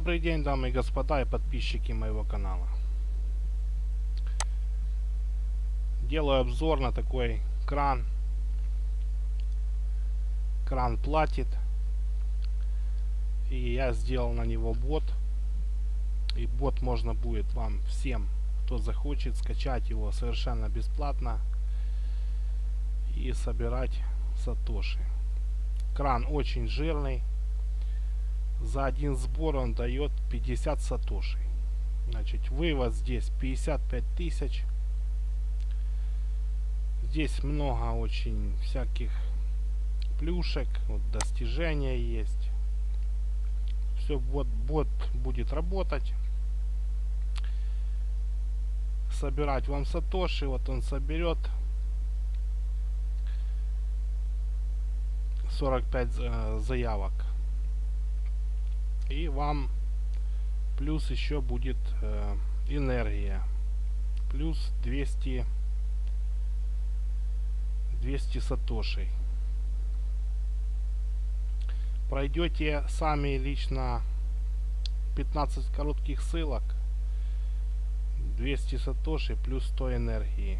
Добрый день, дамы и господа и подписчики моего канала. Делаю обзор на такой кран. Кран платит. И я сделал на него бот. И бот можно будет вам всем, кто захочет, скачать его совершенно бесплатно. И собирать сатоши. Кран очень жирный за один сбор он дает 50 сатошей. Значит, вывод здесь 55 тысяч. Здесь много очень всяких плюшек, вот достижения есть. Все, вот бот будет работать. Собирать вам сатоши, вот он соберет 45 э, заявок и вам плюс еще будет э, энергия. Плюс 200 200 сатошей. Пройдете сами лично 15 коротких ссылок. 200 сатоши плюс 100 энергии.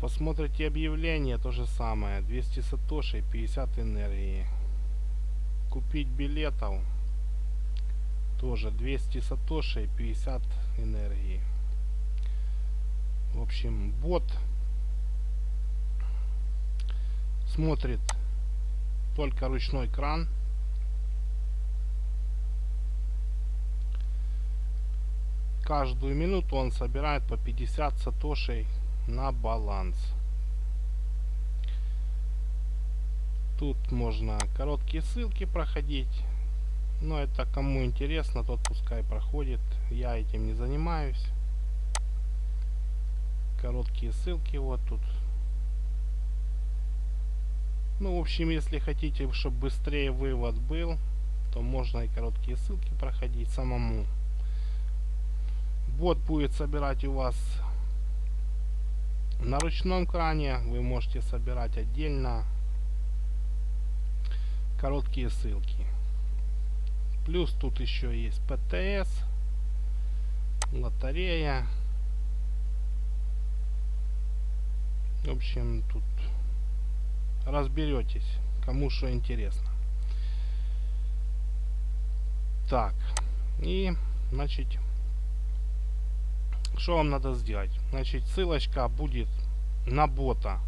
Посмотрите объявление то же самое. 200 сатоши 50 энергии купить билетов. Тоже 200 сатоши 50 энергии. В общем бот смотрит только ручной кран каждую минуту он собирает по 50 сатошей на баланс Тут можно короткие ссылки проходить. Но это кому интересно, тот пускай проходит. Я этим не занимаюсь. Короткие ссылки вот тут. Ну, в общем, если хотите, чтобы быстрее вывод был, то можно и короткие ссылки проходить самому. Бот будет собирать у вас на ручном кране. Вы можете собирать отдельно короткие ссылки. Плюс тут еще есть ПТС, лотерея. В общем, тут разберетесь, кому что интересно. Так, и, значит, что вам надо сделать? Значит, ссылочка будет на бота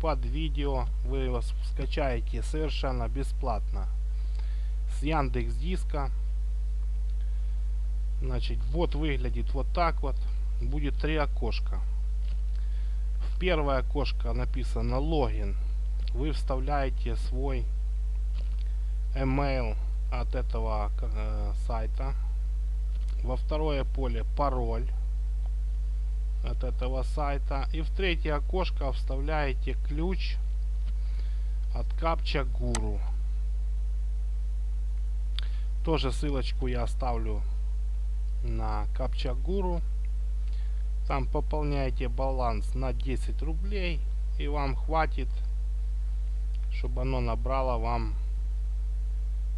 под видео. Вы его скачаете совершенно бесплатно с Яндекс Диска. Значит, вот выглядит вот так вот. Будет три окошка. В первое окошко написано логин. Вы вставляете свой email от этого э, сайта. Во второе поле пароль от этого сайта. И в третье окошко вставляете ключ от Captcha Guru. Тоже ссылочку я оставлю на Captcha Guru. Там пополняете баланс на 10 рублей и вам хватит, чтобы оно набрало вам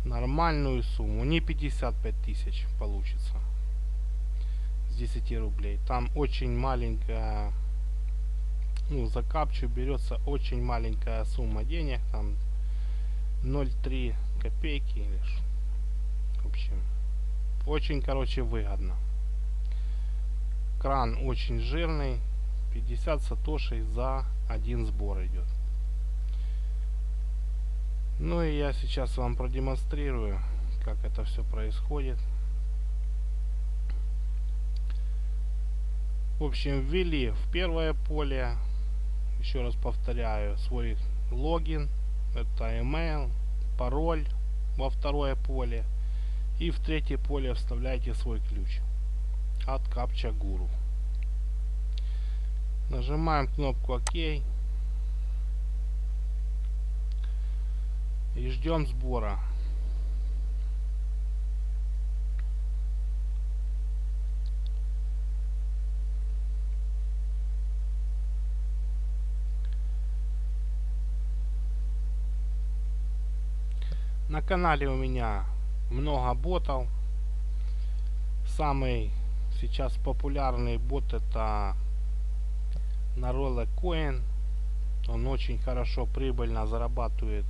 нормальную сумму. Не 55 тысяч получится. 10 рублей. Там очень маленькая, ну, за капчу берется очень маленькая сумма денег, там 0,3 копейки лишь. В общем, очень, короче, выгодно. Кран очень жирный, 50 сатошей за один сбор идет. Ну и я сейчас вам продемонстрирую, как это все происходит. В общем, ввели в первое поле, еще раз повторяю, свой логин, это email, пароль во второе поле. И в третье поле вставляете свой ключ от Captcha Guru. Нажимаем кнопку ОК. И ждем сбора. На канале у меня много ботов. Самый сейчас популярный бот это Narola Coin. Он очень хорошо прибыльно зарабатывает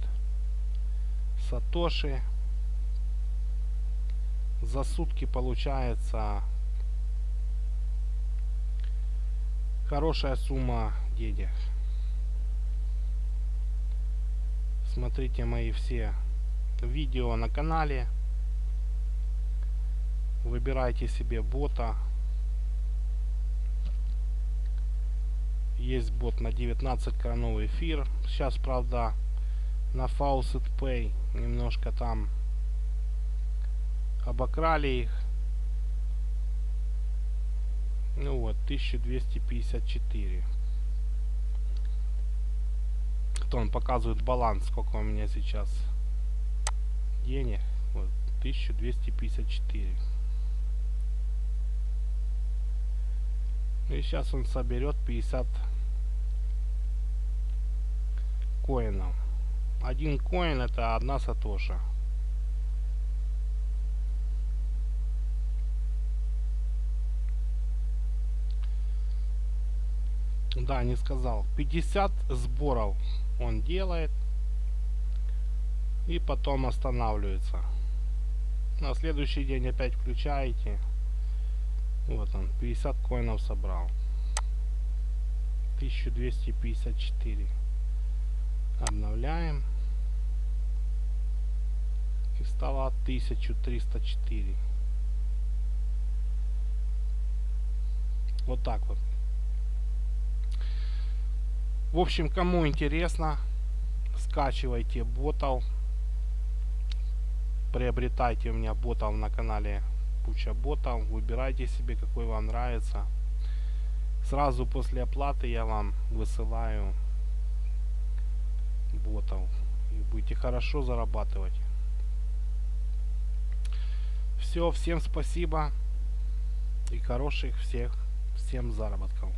сатоши. За сутки получается хорошая сумма денег. Смотрите мои все видео на канале. Выбирайте себе бота. Есть бот на 19 кроновый эфир. Сейчас, правда, на Faucet Pay немножко там обокрали их. Ну вот, 1254. То он показывает баланс, сколько у меня сейчас денег. Вот, 1254. И сейчас он соберет 50 коинов. Один коин это одна сатоша. Да, не сказал. 50 сборов он делает. И потом останавливается. На следующий день опять включаете. Вот он, 50 коинов собрал. 1254. Обновляем. И стало 1304. Вот так вот. В общем, кому интересно, скачивайте ботов. Приобретайте у меня ботов на канале куча ботов. Выбирайте себе, какой вам нравится. Сразу после оплаты я вам высылаю ботов. И будете хорошо зарабатывать. Все, всем спасибо. И хороших всех, всем заработков.